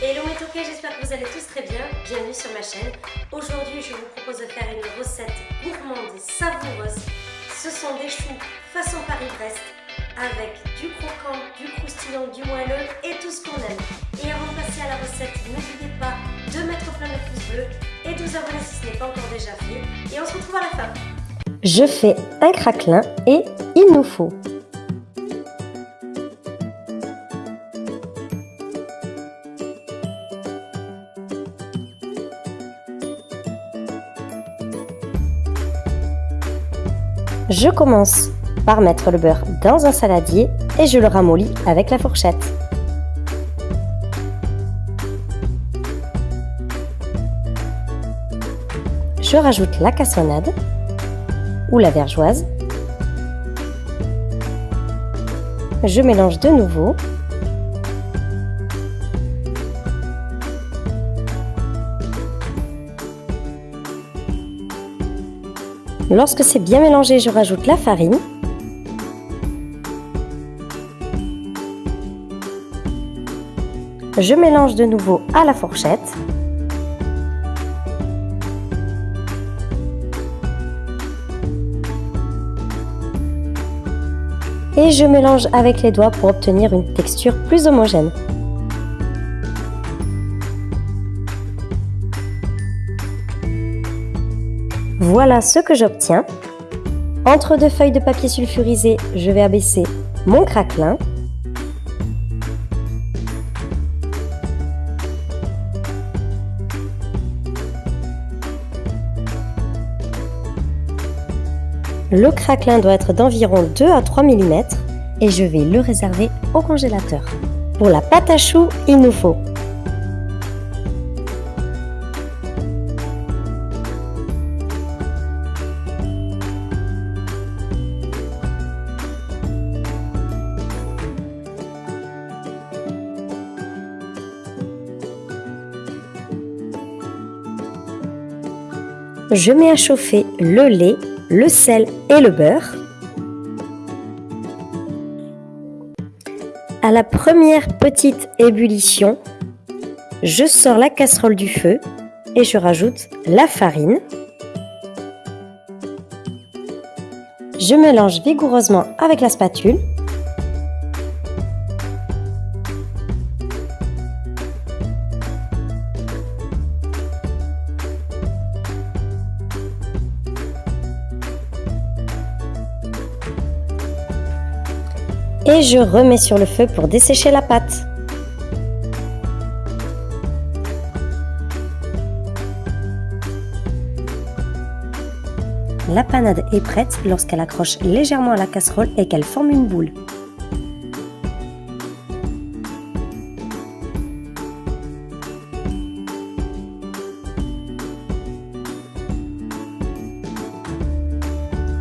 Hello mes toquets, j'espère que vous allez tous très bien. Bienvenue sur ma chaîne. Aujourd'hui, je vous propose de faire une recette gourmande et savoureuse. Ce sont des choux façon Paris-Brest avec du croquant, du croustillant, du moelleux et tout ce qu'on aime. Et avant de passer à la recette, n'oubliez pas de mettre plein de pouces bleus et de vous abonner si ce n'est pas encore déjà fait. Et on se retrouve à la fin. Je fais un craquelin et il nous faut Je commence par mettre le beurre dans un saladier et je le ramollis avec la fourchette. Je rajoute la cassonade ou la vergeoise. Je mélange de nouveau Lorsque c'est bien mélangé, je rajoute la farine. Je mélange de nouveau à la fourchette. Et je mélange avec les doigts pour obtenir une texture plus homogène. Voilà ce que j'obtiens. Entre deux feuilles de papier sulfurisé, je vais abaisser mon craquelin. Le craquelin doit être d'environ 2 à 3 mm et je vais le réserver au congélateur. Pour la pâte à choux, il nous faut Je mets à chauffer le lait, le sel et le beurre. À la première petite ébullition, je sors la casserole du feu et je rajoute la farine. Je mélange vigoureusement avec la spatule et je remets sur le feu pour dessécher la pâte. La panade est prête lorsqu'elle accroche légèrement à la casserole et qu'elle forme une boule.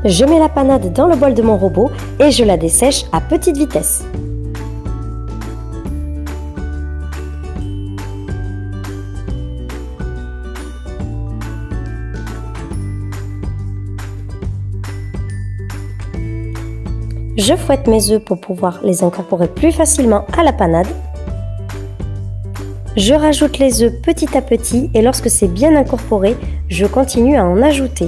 Je mets la panade dans le bol de mon robot et je la dessèche à petite vitesse. Je fouette mes œufs pour pouvoir les incorporer plus facilement à la panade. Je rajoute les œufs petit à petit et lorsque c'est bien incorporé, je continue à en ajouter.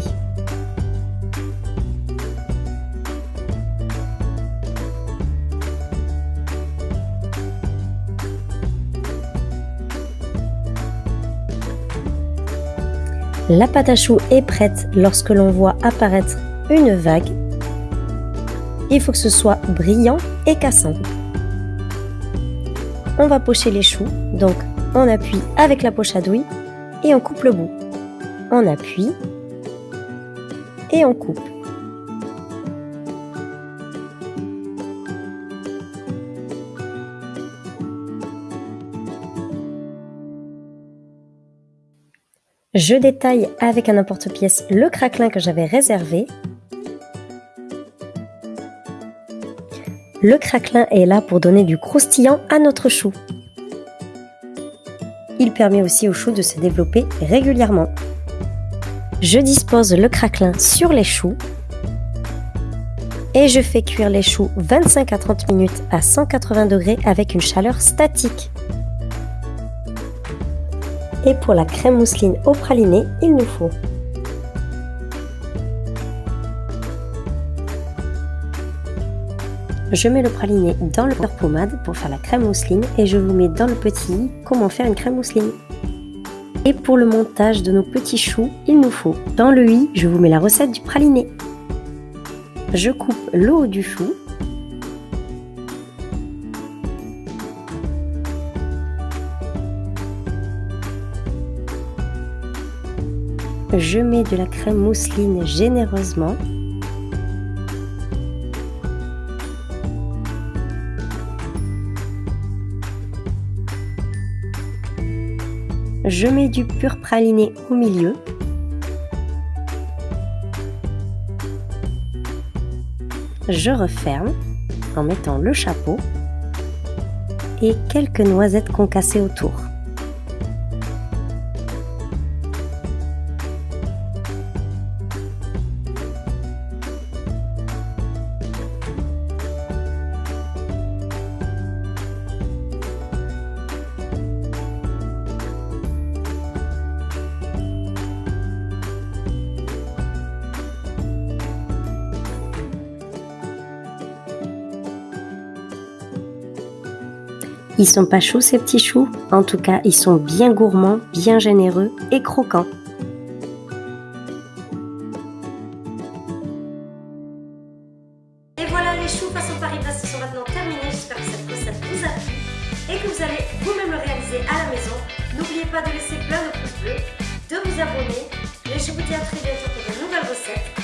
La pâte à choux est prête lorsque l'on voit apparaître une vague. Il faut que ce soit brillant et cassant. On va pocher les choux, donc on appuie avec la poche à douille et on coupe le bout. On appuie et on coupe. Je détaille avec un emporte-pièce le craquelin que j'avais réservé. Le craquelin est là pour donner du croustillant à notre chou. Il permet aussi au chou de se développer régulièrement. Je dispose le craquelin sur les choux et je fais cuire les choux 25 à 30 minutes à 180 degrés avec une chaleur statique. Et pour la crème mousseline au praliné, il nous faut Je mets le praliné dans le beurre pommade pour faire la crème mousseline et je vous mets dans le petit comment faire une crème mousseline. Et pour le montage de nos petits choux, il nous faut dans le i, je vous mets la recette du praliné. Je coupe le haut du chou. Je mets de la crème mousseline généreusement Je mets du pur praliné au milieu. Je referme en mettant le chapeau et quelques noisettes concassées autour. Ils sont pas chauds ces petits choux, en tout cas ils sont bien gourmands, bien généreux et croquants. Et voilà les choux façon Paris-Brest sont maintenant terminés, j'espère que cette recette vous a plu et que vous allez vous-même le réaliser à la maison. N'oubliez pas de laisser plein de pouces bleus, de vous abonner et je vous dis à très bientôt pour de nouvelles recettes.